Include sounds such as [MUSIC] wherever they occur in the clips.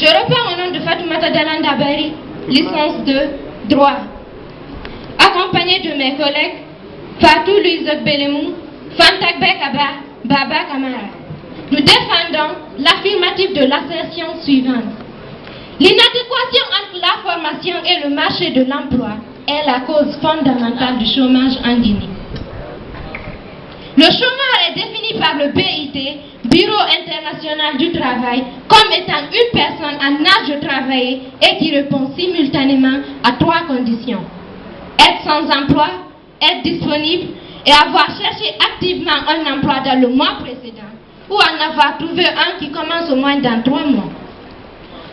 Je reprends au nom de Fatoumata Dalanda Bari, licence de droit. Accompagné de mes collègues Fatou Louise Belemou, Fantak Bekaba, Baba Kamara. Nous défendons l'affirmative de l'assertion suivante. L'inadéquation entre la formation et le marché de l'emploi est la cause fondamentale du chômage en Guinée. Le chômage est défini par le BIT, Bureau international du travail, comme étant une personne en âge de travailler et qui répond simultanément à trois conditions. Être sans emploi, être disponible et avoir cherché activement un emploi dans le mois précédent ou en avoir trouvé un qui commence au moins dans trois mois.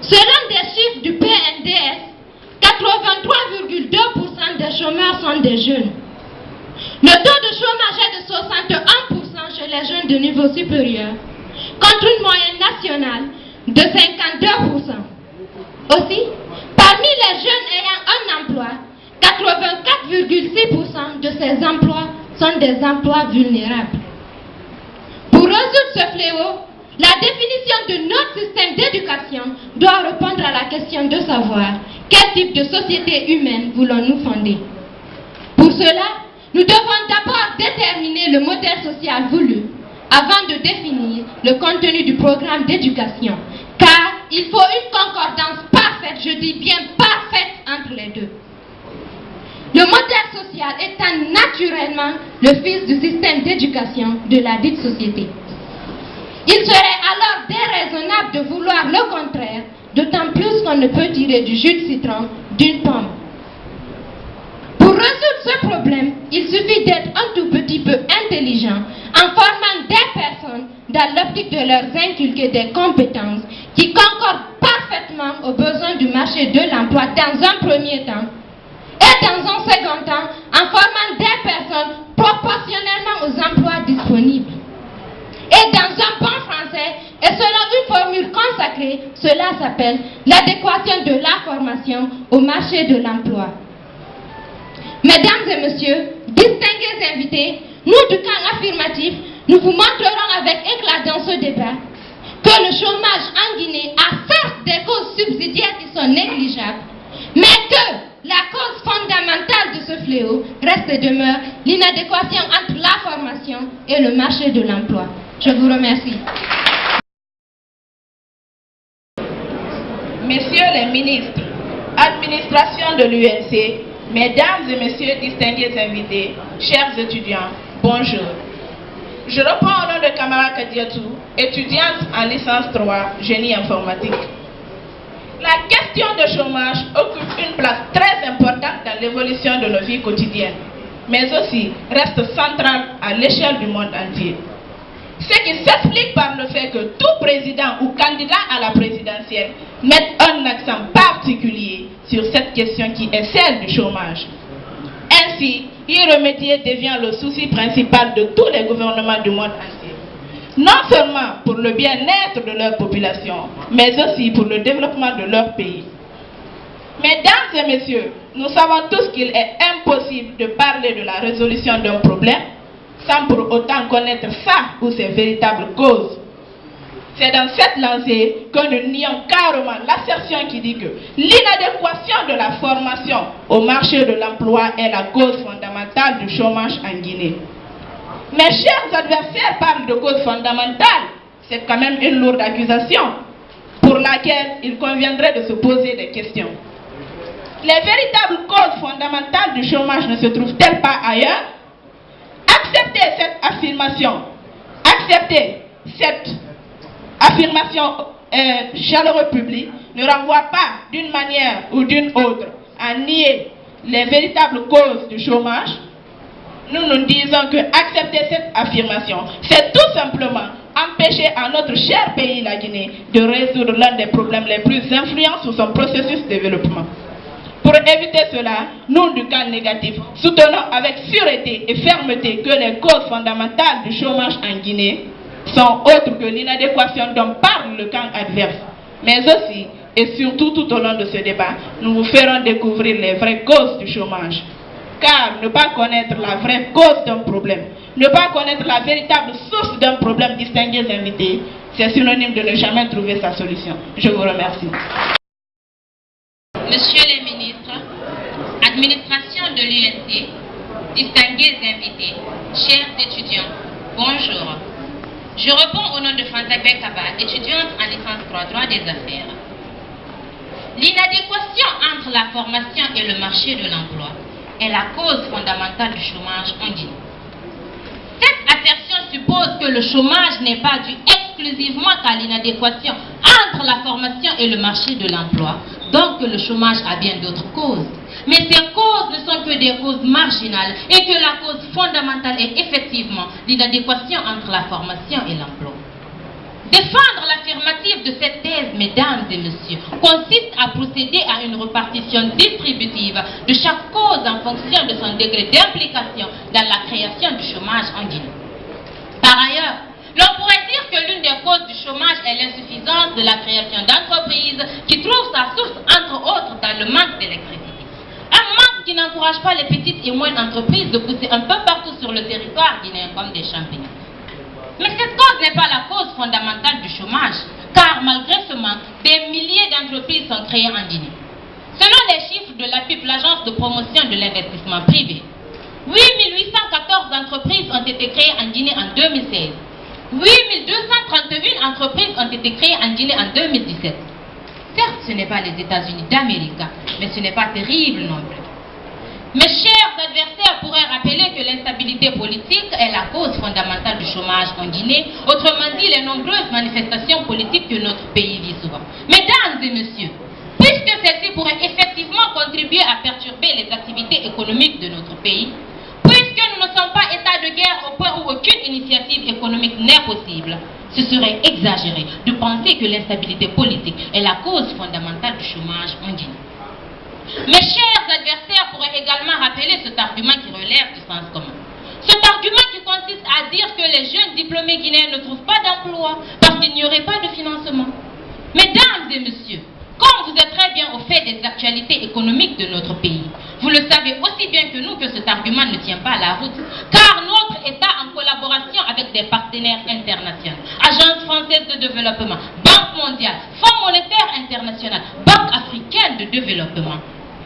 Selon des chiffres du PNDS, 83,2% des chômeurs sont des jeunes. Le taux de chômage est de 61% chez les jeunes de niveau supérieur, contre une moyenne nationale de 52%. Aussi, parmi les jeunes ayant un emploi, 84,6% de ces emplois sont des emplois vulnérables. Pour résoudre ce fléau, la définition de notre système d'éducation doit répondre à la question de savoir quel type de société humaine voulons-nous fonder. Pour cela, nous devons d'abord déterminer le modèle social voulu avant de définir le contenu du programme d'éducation, car il faut une concordance parfaite, je dis bien parfaite, entre les deux. Le modèle social étant naturellement le fils du système d'éducation de la dite société. Il serait alors déraisonnable de vouloir le contraire, d'autant plus qu'on ne peut tirer du jus de citron d'une pomme. Résoudre ce problème, il suffit d'être un tout petit peu intelligent en formant des personnes dans l'optique de leur inculquer des compétences qui concordent parfaitement aux besoins du marché de l'emploi dans un premier temps et dans un second temps en formant des personnes proportionnellement aux emplois disponibles. Et dans un bon français, et selon une formule consacrée, cela s'appelle l'adéquation de la formation au marché de l'emploi. Mesdames et messieurs, distingués invités, nous du camp affirmatif, nous vous montrerons avec éclat dans ce débat que le chômage en Guinée a certes des causes subsidiaires qui sont négligeables, mais que la cause fondamentale de ce fléau reste et demeure l'inadéquation entre la formation et le marché de l'emploi. Je vous remercie. Messieurs les ministres, administration de l'UNC, mesdames et messieurs distingués invités, chers étudiants, bonjour. Je reprends au nom de Kamara Kadiatou, étudiante en licence 3, génie informatique. La question de chômage occupe une place très importante dans l'évolution de nos vies quotidiennes, mais aussi reste centrale à l'échelle du monde entier. Ce qui s'explique par le fait que tout président ou candidat à la présidentielle mette un accent particulier sur cette question qui est celle du chômage. Ainsi, y devient le souci principal de tous les gouvernements du monde entier. Non seulement pour le bien-être de leur population, mais aussi pour le développement de leur pays. Mesdames et messieurs, nous savons tous qu'il est impossible de parler de la résolution d'un problème sans pour autant connaître ça ou ses véritables causes. C'est dans cette lancée que nous nions carrément l'assertion qui dit que l'inadéquation de la formation au marché de l'emploi est la cause fondamentale du chômage en Guinée. Mes chers adversaires parlent de cause fondamentale. C'est quand même une lourde accusation pour laquelle il conviendrait de se poser des questions. Les véritables causes fondamentales du chômage ne se trouvent-elles pas ailleurs? Accepter cette affirmation, accepter cette affirmation euh, chaleureuse publique ne renvoie pas d'une manière ou d'une autre à nier les véritables causes du chômage. Nous nous disons que accepter cette affirmation, c'est tout simplement empêcher à notre cher pays, la Guinée, de résoudre l'un des problèmes les plus influents sur son processus de développement. Pour éviter cela, nous du camp négatif soutenons avec sûreté et fermeté que les causes fondamentales du chômage en Guinée sont autres que l'inadéquation dont parle le camp adverse. Mais aussi et surtout tout au long de ce débat, nous vous ferons découvrir les vraies causes du chômage. Car ne pas connaître la vraie cause d'un problème, ne pas connaître la véritable source d'un problème distingué invités, c'est synonyme de ne jamais trouver sa solution. Je vous remercie. Monsieur les ministres, administration de l'UNC, distingués invités, chers étudiants, bonjour. Je réponds au nom de Fanta Bekaba, étudiante en licence 3 droit des affaires. L'inadéquation entre la formation et le marché de l'emploi est la cause fondamentale du chômage en Guinée. Cette assertion suppose que le chômage n'est pas dû exclusivement à l'inadéquation entre la formation et le marché de l'emploi, donc que le chômage a bien d'autres causes. Mais ces causes ne sont que des causes marginales et que la cause fondamentale est effectivement l'inadéquation entre la formation et l'emploi. Défendre l'affirmative de cette thèse, mesdames et messieurs, consiste à procéder à une répartition distributive de chaque cause en fonction de son degré d'implication dans la création du chômage en Guinée. Par ailleurs, l'on pourrait dire que l'une des causes du chômage est l'insuffisance de la création d'entreprises qui trouve sa source, entre autres, dans le manque d'électricité. Qui n'encourage pas les petites et moyennes entreprises de pousser un peu partout sur le territoire guinéen comme des champignons. Mais cette cause n'est pas la cause fondamentale du chômage, car malgré ce manque, des milliers d'entreprises sont créées en Guinée. Selon les chiffres de l'APIP, l'agence de promotion de l'investissement privé, 8814 entreprises ont été créées en Guinée en 2016. 8231 entreprises ont été créées en Guinée en 2017. Certes, ce n'est pas les États-Unis d'Amérique, mais ce n'est pas terrible non plus. Mes chers adversaires pourraient rappeler que l'instabilité politique est la cause fondamentale du chômage en Guinée, autrement dit les nombreuses manifestations politiques que notre pays vit souvent. Mesdames et messieurs, puisque celles-ci pourraient effectivement contribuer à perturber les activités économiques de notre pays, puisque nous ne sommes pas état de guerre au point où aucune initiative économique n'est possible, ce serait exagéré de penser que l'instabilité politique est la cause fondamentale du chômage en Guinée. Mes chers adversaires pourraient également rappeler cet argument qui relève du sens commun. Cet argument qui consiste à dire que les jeunes diplômés guinéens ne trouvent pas d'emploi parce qu'il n'y aurait pas de financement. Mesdames et messieurs, comme vous êtes très bien au fait des actualités économiques de notre pays, vous le savez aussi bien que nous que cet argument ne tient pas la route, car notre État, en collaboration avec des partenaires internationaux, Agence française de développement, Banque mondiale, Fonds monétaire international, Banque africaine de développement,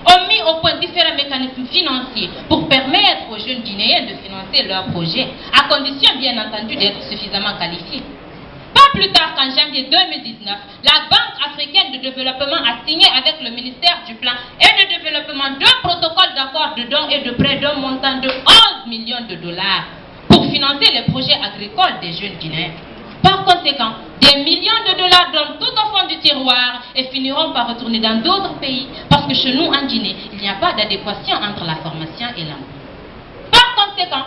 ont mis au point différents mécanismes financiers pour permettre aux jeunes Guinéens de financer leurs projets, à condition bien entendu d'être suffisamment qualifiés. Pas plus tard qu'en janvier 2019, la Banque africaine de développement a signé avec le ministère du Plan et de Développement deux protocoles d'accord de dons et de prêts d'un montant de 11 millions de dollars pour financer les projets agricoles des jeunes Guinéens. Par conséquent, des millions de dollars donnent tout au fond du tiroir et finiront par retourner dans d'autres pays. Parce que chez nous, en Guinée, il n'y a pas d'adéquation entre la formation et l'emploi. Par conséquent,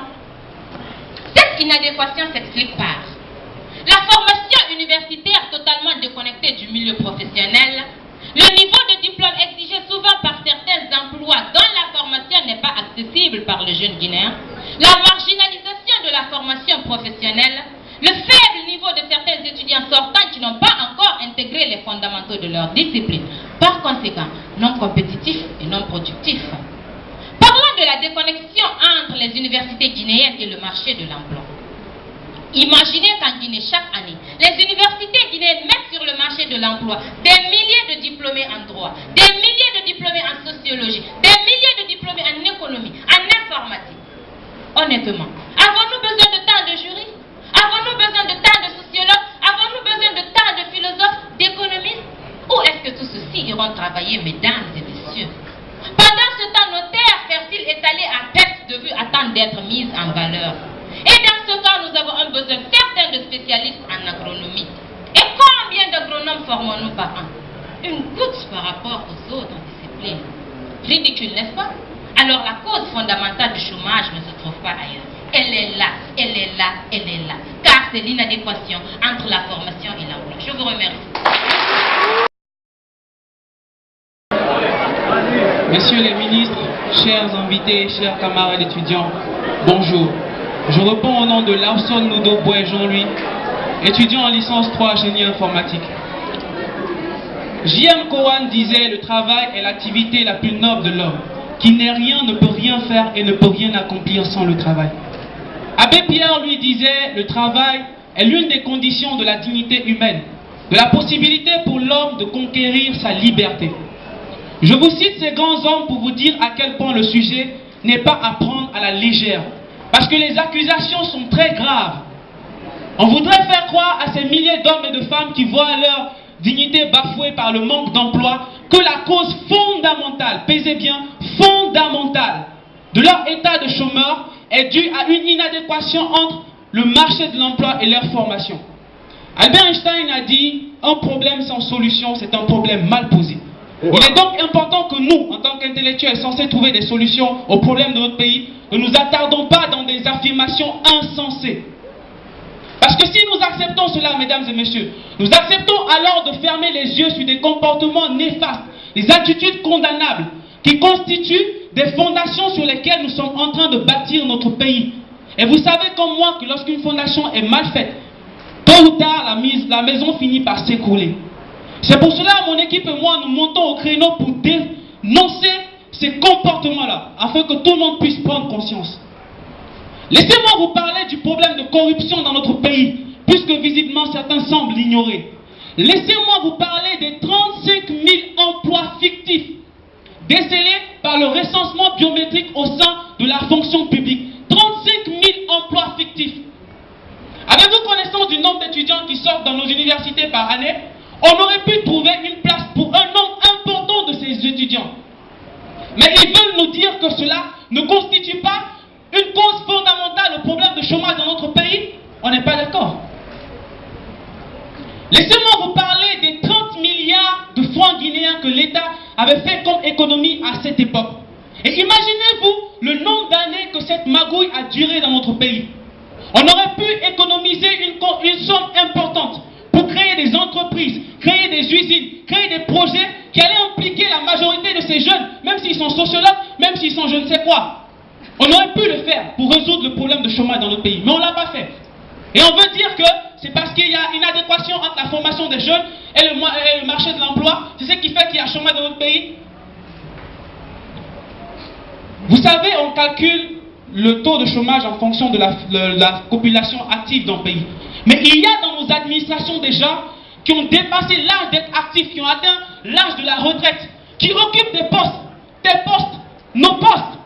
cette inadéquation s'explique par la formation universitaire totalement déconnectée du milieu professionnel, le niveau de diplôme exigé souvent par certains emplois dont la formation n'est pas accessible par le jeune Guinéen, la marginalisation de la formation professionnelle, le faible niveau de certains étudiants sortants qui n'ont pas encore intégré les fondamentaux de leur discipline, par conséquent non compétitifs et non productifs. Parlons de la déconnexion entre les universités guinéennes et le marché de l'emploi. Imaginez qu'en Guinée, chaque année, les universités guinéennes mettent sur le marché de l'emploi des milliers de diplômés en droit, des milliers de diplômés en sociologie, des milliers de diplômés en économie, en informatique. Honnêtement, avons-nous besoin de tant de jurys Avons-nous besoin de tant de sociologues Avons-nous besoin de tant de philosophes, d'économistes Où est-ce que tous ceux-ci iront travailler, mesdames et messieurs Pendant ce temps, nos terres fertiles étalées à perte de vue attendent d'être mises en valeur. Et dans ce cas, nous avons un besoin certain de spécialistes en agronomie. Et combien d'agronomes formons-nous par an? Une goutte par rapport aux autres disciplines. Ridicule, n'est-ce pas? Alors la cause fondamentale du chômage ne se trouve pas ailleurs. Elle est là, elle est là, elle est là. Car c'est l'inadéquation entre la formation et l'emploi. Je vous remercie. Messieurs les ministres, chers invités, chers camarades étudiants, bonjour. Je réponds au nom de Larson Nudo Boy Jean-Louis, étudiant en licence 3 génie informatique. J.M. Cowan disait le travail est l'activité la plus noble de l'homme, qui n'est rien, ne peut rien faire et ne peut rien accomplir sans le travail. Abbé Pierre lui disait le travail est l'une des conditions de la dignité humaine, de la possibilité pour l'homme de conquérir sa liberté. Je vous cite ces grands hommes pour vous dire à quel point le sujet n'est pas à prendre à la légère. Parce que les accusations sont très graves. On voudrait faire croire à ces milliers d'hommes et de femmes qui voient leur dignité bafouée par le manque d'emploi que la cause fondamentale, pesez bien, fondamentale de leur état de chômeur est due à une inadéquation entre le marché de l'emploi et leur formation. Albert Einstein a dit, un problème sans solution, c'est un problème mal posé. Il est donc important que nous, en tant qu'intellectuels censés trouver des solutions aux problèmes de notre pays, ne nous attardons pas dans des affirmations insensées. Parce que si nous acceptons cela, mesdames et messieurs, nous acceptons alors de fermer les yeux sur des comportements néfastes, des attitudes condamnables, qui constituent des fondations sur lesquelles nous sommes en train de bâtir notre pays. Et vous savez comme moi que lorsqu'une fondation est mal faite, tôt ou tard, la, la maison finit par s'écrouler. C'est pour cela mon équipe et moi, nous montons au créneau pour dénoncer ces comportements-là, afin que tout le monde puisse prendre conscience. Laissez-moi vous parler du problème de corruption dans notre pays, puisque visiblement certains semblent l'ignorer. Laissez-moi vous parler des 35 000 emplois fictifs décelés par le recensement biométrique au sein de la fonction publique. 35 000 emplois fictifs. Avez-vous connaissance du nombre d'étudiants qui sortent dans nos universités par année? On aurait pu trouver une place pour un nombre important de ces étudiants. Mais ils veulent nous dire que cela ne constitue pas une cause fondamentale au problème de chômage dans notre pays. On n'est pas d'accord. Laissez-moi vous parler des 30 milliards de francs guinéens que l'État avait fait comme économie à cette époque. Et imaginez-vous le nombre d'années que cette magouille a duré dans notre pays. On aurait pu économiser une, une somme importante pour créer des entreprises, créer des usines, créer des projets qui allaient impliquer la majorité de ces jeunes, même s'ils sont sociologues, même s'ils sont je ne sais quoi. On aurait pu le faire pour résoudre le problème de chômage dans notre pays, mais on ne l'a pas fait. Et on veut dire que c'est parce qu'il y a une adéquation entre la formation des jeunes et le, marché de l'emploi, c'est ce qui fait qu'il y a chômage dans notre pays. Vous savez, on calcule le taux de chômage en fonction de la, la population active dans le pays. Mais il y a dans nos administrations des gens qui ont dépassé l'âge d'être actifs, qui ont atteint l'âge de la retraite, qui occupent des postes, des postes, nos postes.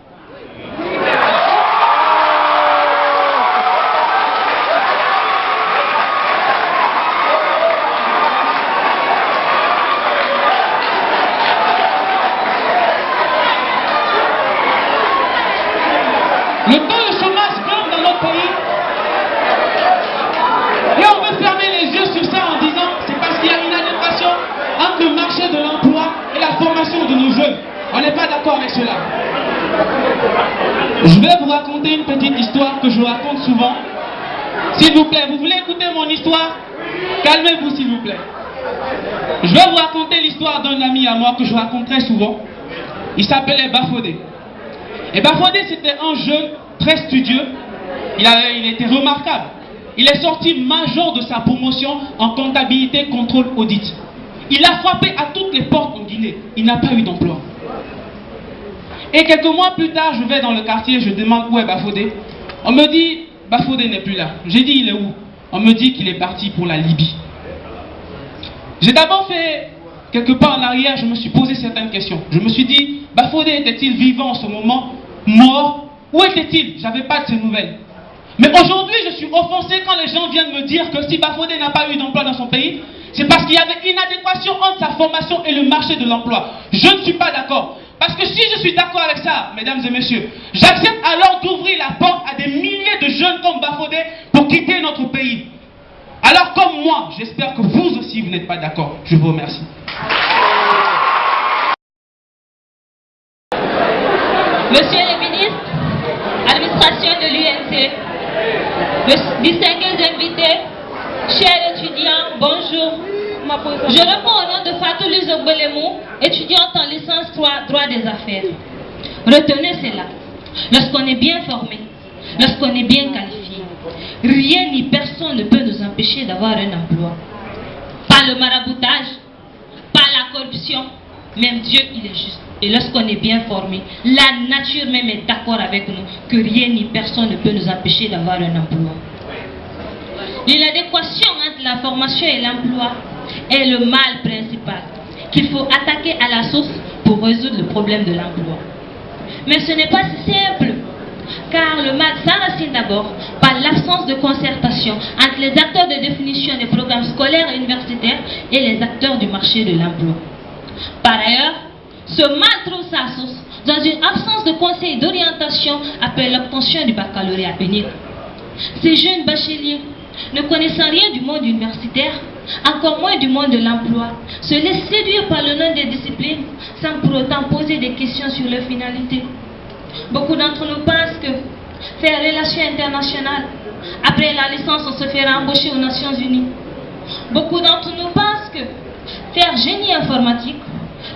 Avec cela. Je vais vous raconter une petite histoire que je raconte souvent. S'il vous plaît, vous voulez écouter mon histoire? Calmez-vous s'il vous plaît. Je vais vous raconter l'histoire d'un ami à moi que je raconte très souvent. Il s'appelait Bafodé. Et Bafodé, c'était un jeune très studieux. Il, avait, il était remarquable. Il est sorti major de sa promotion en comptabilité, contrôle, audit. Il a frappé à toutes les portes en Guinée. Il n'a pas eu d'emploi. Et quelques mois plus tard, je vais dans le quartier, je demande où est Bafodé. On me dit, Bafodé n'est plus là. J'ai dit, il est où? On me dit qu'il est parti pour la Libye. J'ai d'abord fait quelques pas en arrière, je me suis posé certaines questions. Je me suis dit, Bafodé était-il vivant en ce moment? Mort? Où était-il? J'avais pas de ses nouvelles. Mais aujourd'hui, je suis offensé quand les gens viennent me dire que si Bafodé n'a pas eu d'emploi dans son pays, c'est parce qu'il y avait une adéquation entre sa formation et le marché de l'emploi. Je ne suis pas d'accord. Parce que si je suis d'accord avec ça, mesdames et messieurs, j'accepte alors d'ouvrir la porte à des milliers de jeunes comme Bafodé pour quitter notre pays. Alors comme moi, j'espère que vous aussi, vous n'êtes pas d'accord. Je vous remercie. Monsieur le ministre, administration de l'UNC, distingués invités, chers étudiants, bonjour. Je réponds au nom de Fatou Luzobelemou, étudiante en licence 3 droit des affaires. Retenez cela. Lorsqu'on est bien formé, lorsqu'on est bien qualifié, rien ni personne ne peut nous empêcher d'avoir un emploi. Pas le maraboutage, pas la corruption, même Dieu il est juste. Et lorsqu'on est bien formé, la nature même est d'accord avec nous que rien ni personne ne peut nous empêcher d'avoir un emploi. L'inadéquation entre la formation et l'emploi est le mal principal qu'il faut attaquer à la source pour résoudre le problème de l'emploi. Mais ce n'est pas si simple, car le mal s'enracine d'abord par l'absence de concertation entre les acteurs de définition des programmes scolaires et universitaires et les acteurs du marché de l'emploi. Par ailleurs, ce mal trouve sa source dans une absence de conseil d'orientation après l'obtention du baccalauréat unique. Ces jeunes bacheliers, ne connaissant rien du monde universitaire, encore moins du monde de l'emploi, se laissent séduire par le nom des disciplines sans pour autant poser des questions sur leur finalité. Beaucoup d'entre nous pensent que faire relations internationales, après la licence, on se fera embaucher aux Nations Unies. Beaucoup d'entre nous pensent que faire génie informatique,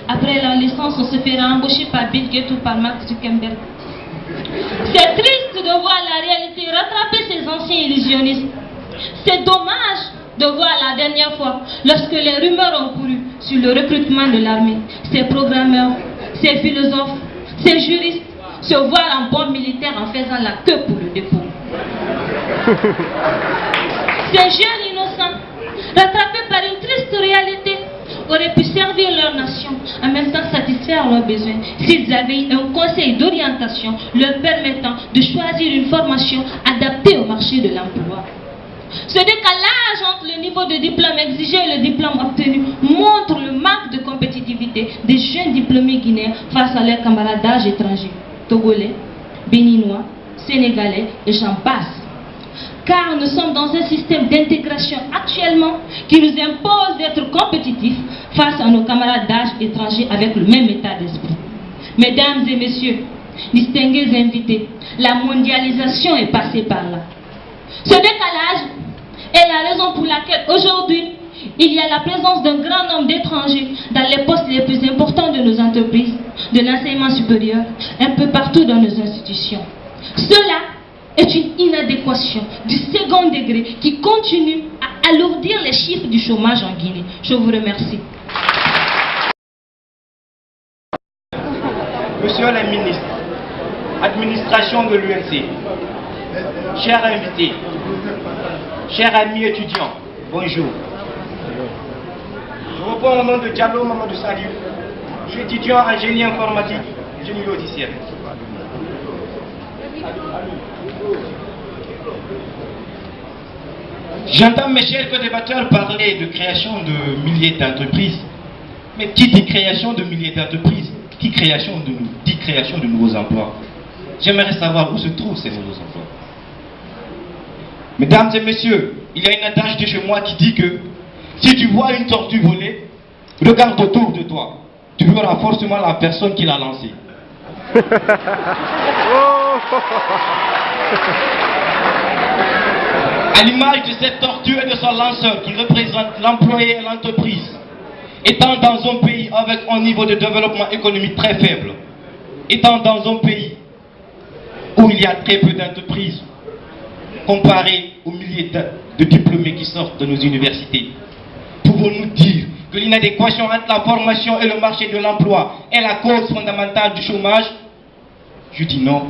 après la licence, on se fera embaucher par Bill Gates ou par Mark Zuckerberg. C'est triste de voir la réalité rattraper ces anciens illusionnistes. C'est dommage de voir la dernière fois, lorsque les rumeurs ont couru sur le recrutement de l'armée, ces programmeurs, ces philosophes, ces juristes se voir en bon militaire en faisant la queue pour le dépôt. [LAUGHS] Ces jeunes innocents, rattrapés par une triste réalité, auraient pu servir leur nation, en même temps satisfaire leurs besoins, s'ils avaient un conseil d'orientation leur permettant de choisir une formation adaptée au marché de l'emploi. Ce décalage entre le niveau de diplôme exigé et le diplôme obtenu montre le manque de compétitivité des jeunes diplômés guinéens face à leurs camarades d'âge étrangers, togolais, béninois, sénégalais et j'en passe. Car nous sommes dans un système d'intégration actuellement qui nous impose d'être compétitifs face à nos camarades d'âge étrangers avec le même état d'esprit. Mesdames et messieurs, distingués invités, la mondialisation est passée par là. Ce décalage est la raison pour laquelle aujourd'hui, il y a la présence d'un grand nombre d'étrangers dans les postes les plus importants de nos entreprises, de l'enseignement supérieur, un peu partout dans nos institutions. Cela est une inadéquation du second degré qui continue à alourdir les chiffres du chômage en Guinée. Je vous remercie. Monsieur le ministre, administration de l'UNC, chers invités, chers amis étudiants, bonjour. Je reprends au nom de Diallo Mamadou Salif. Je suis étudiant en génie informatique, génie logiciel. J'entends mes chers parler de création de milliers d'entreprises. Mais qui dit création de milliers d'entreprises Qui dit création de nouveaux emplois J'aimerais savoir où se trouvent ces nouveaux emplois. Mesdames et messieurs, il y a une adage de chez moi qui dit que si tu vois une tortue voler, regarde autour de toi. Tu verras forcément la personne qui l'a lancée. [LAUGHS] À l'image de cette tortue et de son lanceur qui représente l'employé et l'entreprise, étant dans un pays avec un niveau de développement économique très faible, étant dans un pays où il y a très peu d'entreprises comparé aux milliers de, diplômés qui sortent de nos universités, pouvons-nous dire que l'inadéquation entre la formation et le marché de l'emploi est la cause fondamentale du chômage? Je dis non.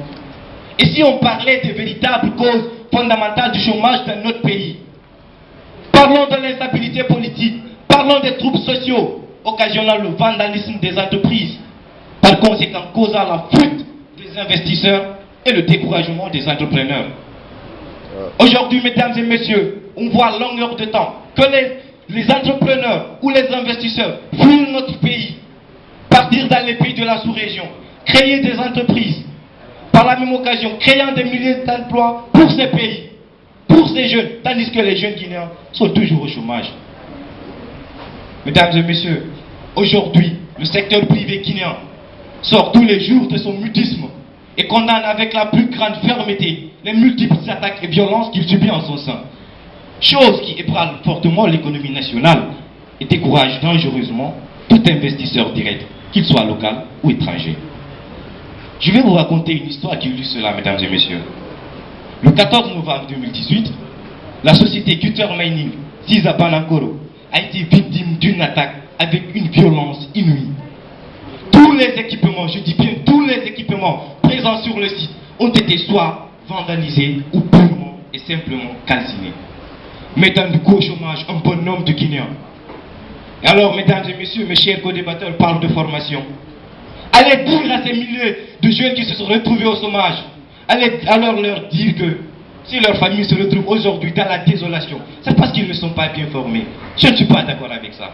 Et si on parlait des véritables causes fondamentales du chômage dans notre pays? Parlons de l'instabilité politique, parlons des troubles sociaux occasionnant le vandalisme des entreprises, par conséquent causant la fuite des investisseurs et le découragement des entrepreneurs. Aujourd'hui, mesdames et messieurs, on voit longueur de temps que les, les entrepreneurs ou les investisseurs fuient notre pays, partir dans les pays de la sous-région, créer des entreprises, par la même occasion, créant des milliers d'emplois pour ces pays, pour ces jeunes, tandis que les jeunes guinéens sont toujours au chômage. Mesdames et messieurs, aujourd'hui, le secteur privé guinéen sort tous les jours de son mutisme et condamne avec la plus grande fermeté les multiples attaques et violences qu'il subit en son sein. Chose qui ébranle fortement l'économie nationale et décourage dangereusement tout investisseur direct, qu'il soit local ou étranger. Je vais vous raconter une histoire qui illustre cela, mesdames et messieurs. Le 14 novembre 2018, la société Gutter Mining, Sisa Banangoro, a été victime d'une attaque avec une violence inouïe. Tous les équipements, je dis bien tous les équipements présents sur le site ont été soit vandalisés ou purement et simplement calcinés. mettant du au chômage un bon nombre de Guinéens. Et alors, mesdames et messieurs, mes chers co-débatteurs parlent de formation. Allez dire à ces milliers de jeunes qui se sont retrouvés au chômage, allez alors leur dire que si leur famille se retrouve aujourd'hui dans la désolation, c'est parce qu'ils ne sont pas bien formés. Je ne suis pas d'accord avec ça.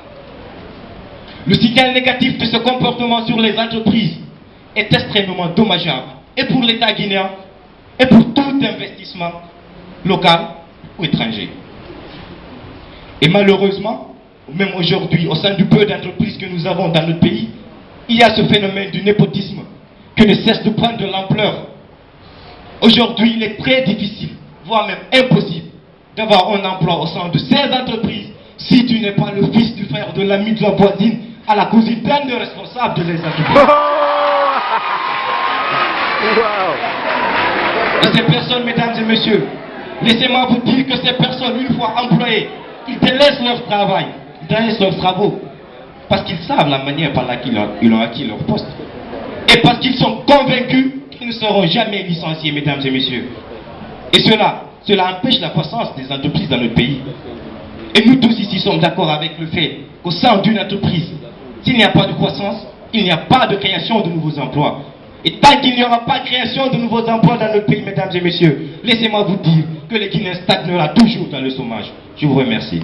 Le signal négatif de ce comportement sur les entreprises est extrêmement dommageable, et pour l'État guinéen, et pour tout investissement local ou étranger. Et malheureusement, même aujourd'hui, au sein du peu d'entreprises que nous avons dans notre pays, il y a ce phénomène du népotisme qui ne cesse de prendre de l'ampleur. Aujourd'hui, il est très difficile, voire même impossible, d'avoir un emploi au sein de ces entreprises si tu n'es pas le fils du frère, de l'ami, de la voisine, à la cousine d'un des responsables de les entreprises. [LAUGHS] Et ces personnes, mesdames et messieurs, laissez-moi vous dire que ces personnes, une fois employées, ils délaissent leur travail, ils délaissent leurs travaux, parce qu'ils savent la manière par laquelle ils ont acquis leur poste. Et parce qu'ils sont convaincus qu'ils ne seront jamais licenciés, mesdames et messieurs. Et cela, cela empêche la croissance des entreprises dans notre pays. Et nous tous ici sommes d'accord avec le fait qu'au sein d'une entreprise, s'il n'y a pas de croissance, il n'y a pas de création de nouveaux emplois. Et tant qu'il n'y aura pas création de nouveaux emplois dans notre pays, mesdames et messieurs, laissez-moi vous dire que les Guinéens stagnera toujours dans le chômage. Je vous remercie.